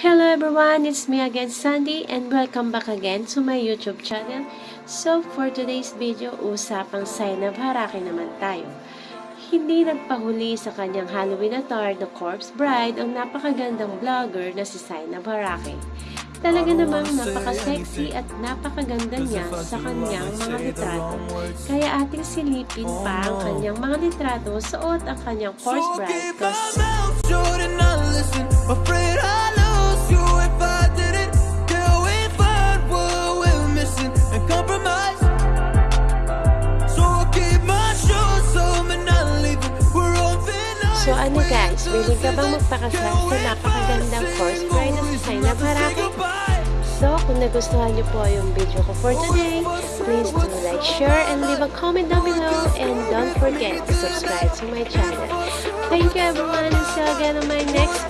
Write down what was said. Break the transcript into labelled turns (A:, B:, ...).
A: Hello everyone, it's me again Sandy and welcome back again to my YouTube channel. So for today's video, usapang of Haraki naman tayo. Hindi nagpahuli sa kanyang Halloween attire na corpse bride ang napakagandang vlogger na si Sainab Haraki. Talaga namang napaka-sexy at napakaganda niya sa kanyang mga litrato. Kaya ating silipin pa ang kanyang mga litrato suot ang kanyang corpse bride.
B: keep
A: So ano guys, willing ka bang magpakasal sa napakagandang course bride na si Sainab Haraki? So kung nagustuhan niyo po yung video ko for today, please do like, share, and leave a comment down below. And don't forget to subscribe to my channel. Thank you everyone and see you again on my next